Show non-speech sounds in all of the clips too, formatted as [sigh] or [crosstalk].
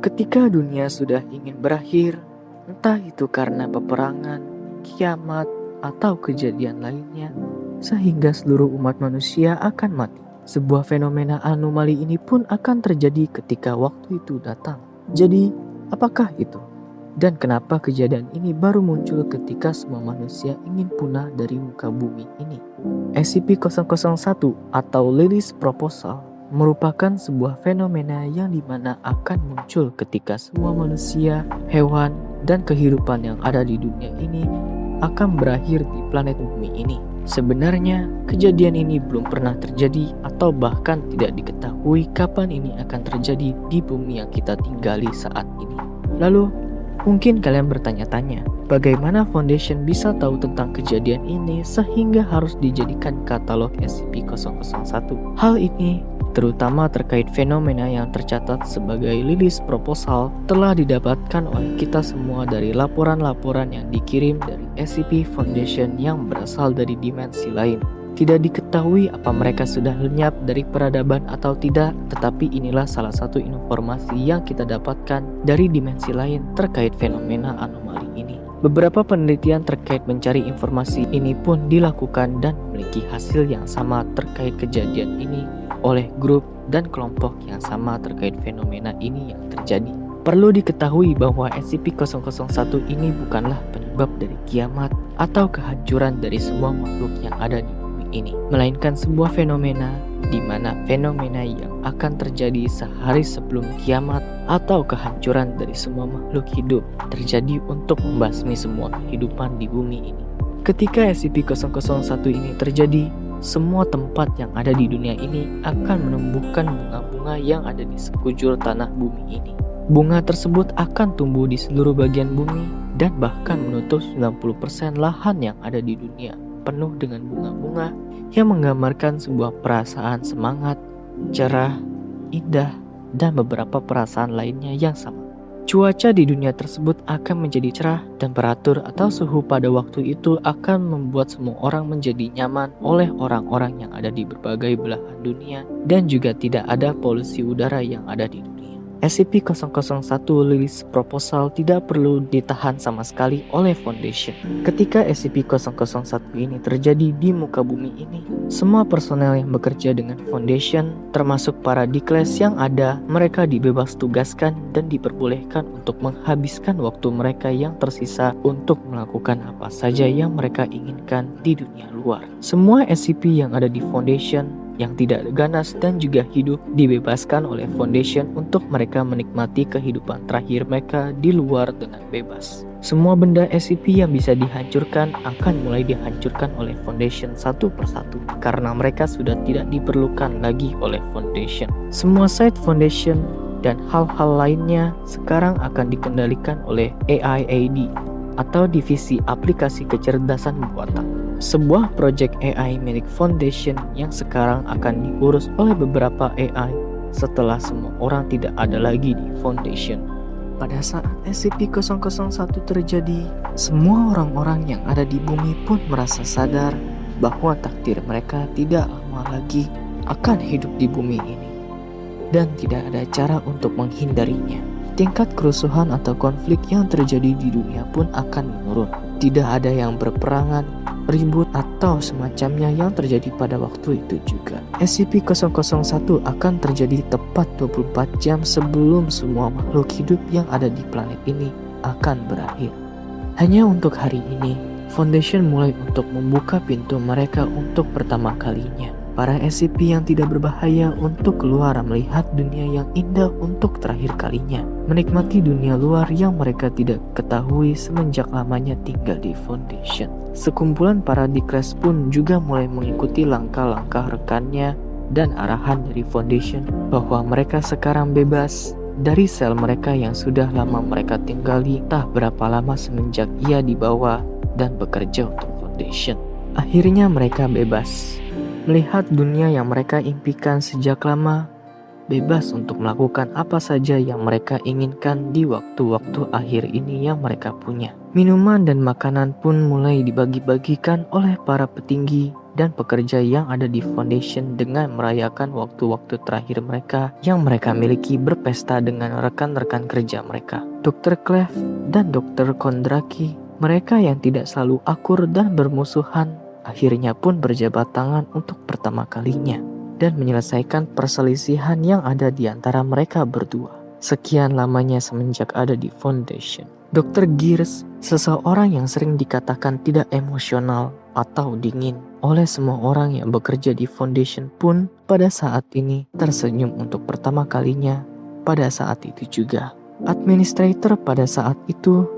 Ketika dunia sudah ingin berakhir, entah itu karena peperangan, kiamat, atau kejadian lainnya, sehingga seluruh umat manusia akan mati. Sebuah fenomena anomali ini pun akan terjadi ketika waktu itu datang. Jadi, apakah itu? Dan kenapa kejadian ini baru muncul ketika semua manusia ingin punah dari muka bumi ini? SCP-001 atau Lily's Proposal merupakan sebuah fenomena yang di mana akan muncul ketika semua manusia, hewan, dan kehidupan yang ada di dunia ini akan berakhir di planet bumi ini. Sebenarnya, kejadian ini belum pernah terjadi atau bahkan tidak diketahui kapan ini akan terjadi di bumi yang kita tinggali saat ini. Lalu, mungkin kalian bertanya-tanya, bagaimana Foundation bisa tahu tentang kejadian ini sehingga harus dijadikan katalog SCP-001? Hal ini terutama terkait fenomena yang tercatat sebagai lilis proposal telah didapatkan oleh kita semua dari laporan-laporan yang dikirim dari SCP Foundation yang berasal dari dimensi lain. Tidak diketahui apa mereka sudah lenyap dari peradaban atau tidak, tetapi inilah salah satu informasi yang kita dapatkan dari dimensi lain terkait fenomena anomali ini. Beberapa penelitian terkait mencari informasi ini pun dilakukan dan memiliki hasil yang sama terkait kejadian ini oleh grup dan kelompok yang sama terkait fenomena ini yang terjadi. Perlu diketahui bahwa SCP-001 ini bukanlah penyebab dari kiamat atau kehancuran dari semua makhluk yang ada di bumi ini, melainkan sebuah fenomena di mana fenomena yang akan terjadi sehari sebelum kiamat atau kehancuran dari semua makhluk hidup terjadi untuk membasmi semua kehidupan di bumi ini. Ketika SCP-001 ini terjadi, semua tempat yang ada di dunia ini akan menumbuhkan bunga-bunga yang ada di sekujur tanah bumi ini. Bunga tersebut akan tumbuh di seluruh bagian bumi dan bahkan menutup 90% lahan yang ada di dunia penuh dengan bunga-bunga yang menggambarkan sebuah perasaan semangat, cerah, indah, dan beberapa perasaan lainnya yang sama. Cuaca di dunia tersebut akan menjadi cerah, temperatur atau suhu pada waktu itu akan membuat semua orang menjadi nyaman oleh orang-orang yang ada di berbagai belahan dunia dan juga tidak ada polusi udara yang ada di dunia. SCP-001 Lilis Proposal tidak perlu ditahan sama sekali oleh Foundation. Ketika SCP-001 ini terjadi di muka bumi ini, semua personel yang bekerja dengan Foundation, termasuk para Dikles yang ada, mereka dibebas tugaskan dan diperbolehkan untuk menghabiskan waktu mereka yang tersisa untuk melakukan apa saja yang mereka inginkan di dunia luar. Semua SCP yang ada di Foundation yang tidak ganas dan juga hidup dibebaskan oleh Foundation untuk mereka menikmati kehidupan terakhir mereka di luar dengan bebas. Semua benda SCP yang bisa dihancurkan akan mulai dihancurkan oleh Foundation satu persatu karena mereka sudah tidak diperlukan lagi oleh Foundation. Semua site Foundation dan hal-hal lainnya sekarang akan dikendalikan oleh AIAD atau Divisi Aplikasi Kecerdasan Buatan sebuah proyek AI milik Foundation yang sekarang akan diurus oleh beberapa AI setelah semua orang tidak ada lagi di Foundation. Pada saat SCP-001 terjadi, semua orang-orang yang ada di bumi pun merasa sadar bahwa takdir mereka tidak lama lagi akan hidup di bumi ini dan tidak ada cara untuk menghindarinya. Tingkat kerusuhan atau konflik yang terjadi di dunia pun akan menurun. Tidak ada yang berperangan ribut atau semacamnya yang terjadi pada waktu itu juga. SCP-001 akan terjadi tepat 24 jam sebelum semua makhluk hidup yang ada di planet ini akan berakhir. Hanya untuk hari ini, Foundation mulai untuk membuka pintu mereka untuk pertama kalinya para SCP yang tidak berbahaya untuk keluar melihat dunia yang indah untuk terakhir kalinya. Menikmati dunia luar yang mereka tidak ketahui semenjak lamanya tinggal di Foundation. Sekumpulan para Dikres pun juga mulai mengikuti langkah-langkah rekannya dan arahan dari Foundation bahwa mereka sekarang bebas dari sel mereka yang sudah lama mereka tinggali tak berapa lama semenjak ia dibawa dan bekerja untuk Foundation. Akhirnya mereka bebas melihat dunia yang mereka impikan sejak lama, bebas untuk melakukan apa saja yang mereka inginkan di waktu-waktu akhir ini yang mereka punya. Minuman dan makanan pun mulai dibagi-bagikan oleh para petinggi dan pekerja yang ada di foundation dengan merayakan waktu-waktu terakhir mereka yang mereka miliki berpesta dengan rekan-rekan kerja mereka. Dr. Clef dan Dr. Kondraki, mereka yang tidak selalu akur dan bermusuhan, akhirnya pun berjabat tangan untuk pertama kalinya dan menyelesaikan perselisihan yang ada di antara mereka berdua. Sekian lamanya semenjak ada di foundation. Dr. Gears, seseorang yang sering dikatakan tidak emosional atau dingin oleh semua orang yang bekerja di foundation pun pada saat ini tersenyum untuk pertama kalinya pada saat itu juga. Administrator pada saat itu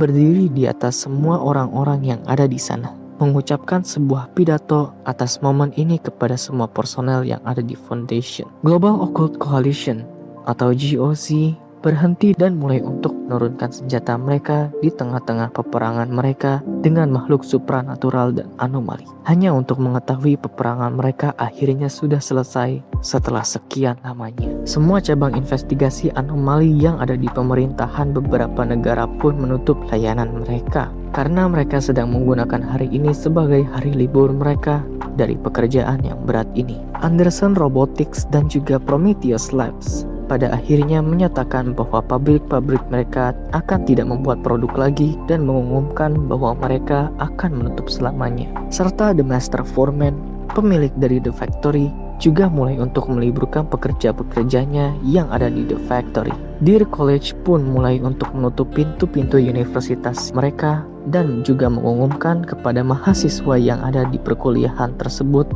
berdiri di atas semua orang-orang yang ada di sana mengucapkan sebuah pidato atas momen ini kepada semua personel yang ada di Foundation. Global Occult Coalition atau GOC berhenti dan mulai untuk menurunkan senjata mereka di tengah-tengah peperangan mereka dengan makhluk supranatural dan anomali. Hanya untuk mengetahui peperangan mereka akhirnya sudah selesai setelah sekian lamanya. Semua cabang investigasi anomali yang ada di pemerintahan beberapa negara pun menutup layanan mereka karena mereka sedang menggunakan hari ini sebagai hari libur mereka dari pekerjaan yang berat ini. Anderson Robotics dan juga Prometheus Labs pada akhirnya menyatakan bahwa pabrik-pabrik mereka akan tidak membuat produk lagi dan mengumumkan bahwa mereka akan menutup selamanya. Serta The Master Foreman, pemilik dari The Factory, juga mulai untuk meliburkan pekerja-pekerjanya yang ada di The Factory. Dear College pun mulai untuk menutup pintu-pintu universitas mereka dan juga mengumumkan kepada mahasiswa yang ada di perkuliahan tersebut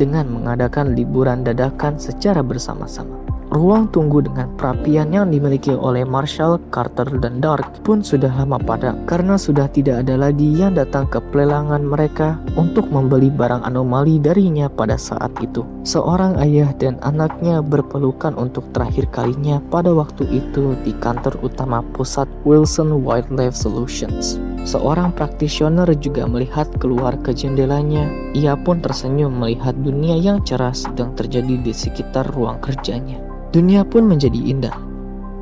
dengan mengadakan liburan dadakan secara bersama-sama. Ruang tunggu dengan perapian yang dimiliki oleh Marshall, Carter, dan Dark pun sudah lama padam karena sudah tidak ada lagi yang datang ke pelelangan mereka untuk membeli barang anomali darinya pada saat itu. Seorang ayah dan anaknya berpelukan untuk terakhir kalinya pada waktu itu di kantor utama pusat Wilson Wildlife Solutions. Seorang praktisioner juga melihat keluar ke jendelanya. Ia pun tersenyum melihat dunia yang cerah sedang terjadi di sekitar ruang kerjanya. Dunia pun menjadi indah,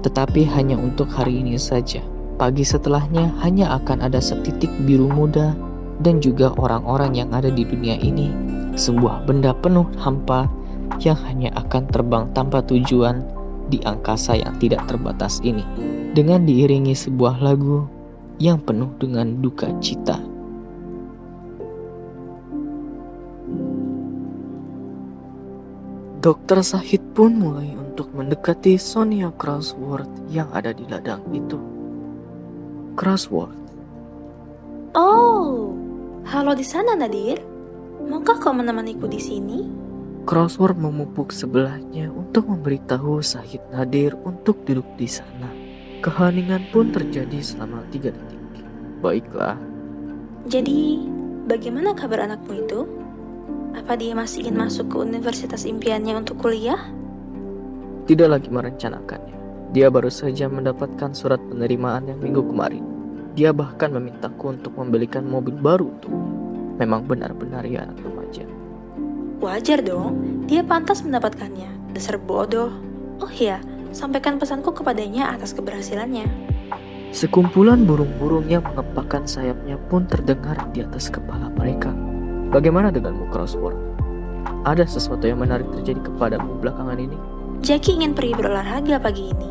tetapi hanya untuk hari ini saja. Pagi setelahnya hanya akan ada setitik biru muda dan juga orang-orang yang ada di dunia ini. Sebuah benda penuh hampa yang hanya akan terbang tanpa tujuan di angkasa yang tidak terbatas ini. Dengan diiringi sebuah lagu yang penuh dengan duka cita. Dokter Sahid pun mulai untuk mendekati Sonia Crossworth yang ada di ladang itu. Crossworth. Oh, halo di sana Nadir. Maukah kau menemaniku di sini? Crossworth memupuk sebelahnya untuk memberitahu Sahid Nadir untuk duduk di sana. Keheningan pun terjadi selama tiga detik. Baiklah. Jadi, bagaimana kabar anakmu itu? Apa dia masih ingin masuk ke universitas impiannya untuk kuliah? Tidak lagi merencanakannya. Dia baru saja mendapatkan surat penerimaan yang minggu kemarin. Dia bahkan memintaku untuk membelikan mobil baru tuh. Memang benar-benar ya anak remaja. Wajar dong, dia pantas mendapatkannya. Dasar bodoh. Oh iya, sampaikan pesanku kepadanya atas keberhasilannya. Sekumpulan burung-burung yang mengepakkan sayapnya pun terdengar di atas kepala mereka. Bagaimana denganmu, Crossword? Ada sesuatu yang menarik terjadi kepadamu belakangan ini? Jackie ingin pergi berolahraga pagi ini.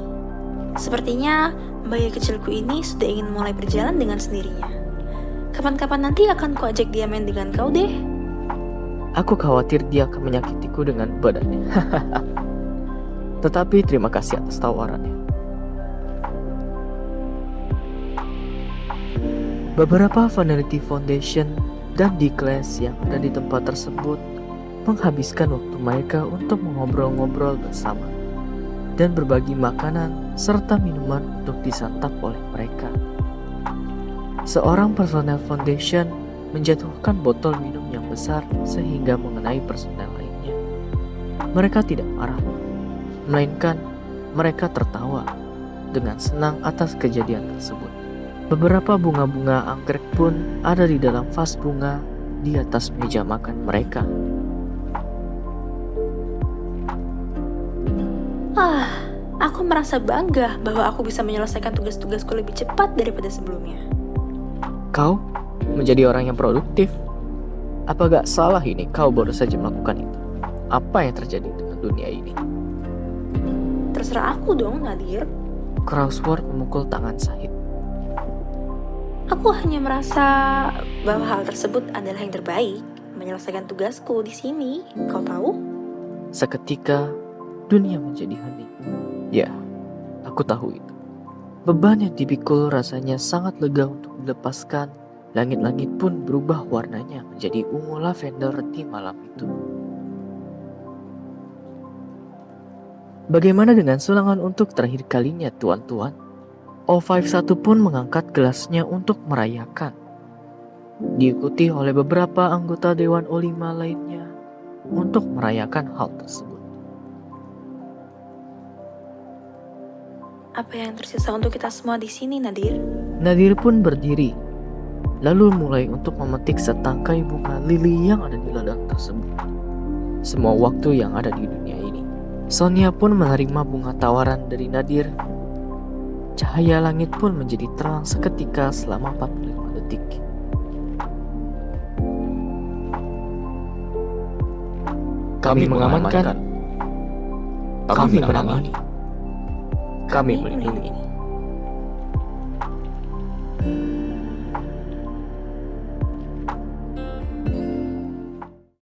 Sepertinya bayi kecilku ini sudah ingin mulai berjalan dengan sendirinya. Kapan-kapan nanti akan kuajak dia main dengan kau deh. Aku khawatir dia akan menyakitiku dengan badannya. [laughs] Tetapi terima kasih atas tawarannya. Beberapa Vanity Foundation dan kelas yang ada di tempat tersebut menghabiskan waktu mereka untuk mengobrol-ngobrol bersama dan berbagi makanan serta minuman untuk disantap oleh mereka. Seorang personel foundation menjatuhkan botol minum yang besar sehingga mengenai personel lainnya. Mereka tidak marah, melainkan mereka tertawa dengan senang atas kejadian tersebut. Beberapa bunga-bunga anggrek pun ada di dalam vas bunga di atas meja makan mereka. Ah, aku merasa bangga bahwa aku bisa menyelesaikan tugas-tugasku lebih cepat daripada sebelumnya. Kau menjadi orang yang produktif. Apa gak salah ini kau baru saja melakukan itu? Apa yang terjadi dengan dunia ini? Terserah aku dong, Nadir. Crossword memukul tangan Sahid. Aku hanya merasa bahwa hal tersebut adalah yang terbaik. Menyelesaikan tugasku di sini, kau tahu? Seketika, dunia menjadi hening. Ya, aku tahu itu. Beban yang dipikul rasanya sangat lega untuk dilepaskan. Langit-langit pun berubah warnanya menjadi ungu lavender di malam itu. Bagaimana dengan sulangan untuk terakhir kalinya, tuan-tuan? O51 pun mengangkat gelasnya untuk merayakan. Diikuti oleh beberapa anggota Dewan O5 lainnya untuk merayakan hal tersebut. Apa yang tersisa untuk kita semua di sini, Nadir? Nadir pun berdiri, lalu mulai untuk memetik setangkai bunga lili yang ada di ladang tersebut. Semua waktu yang ada di dunia ini. Sonia pun menerima bunga tawaran dari Nadir. Cahaya langit pun menjadi terang seketika selama 45 detik. Kami mengamankan, kami menangani, kami melindungi.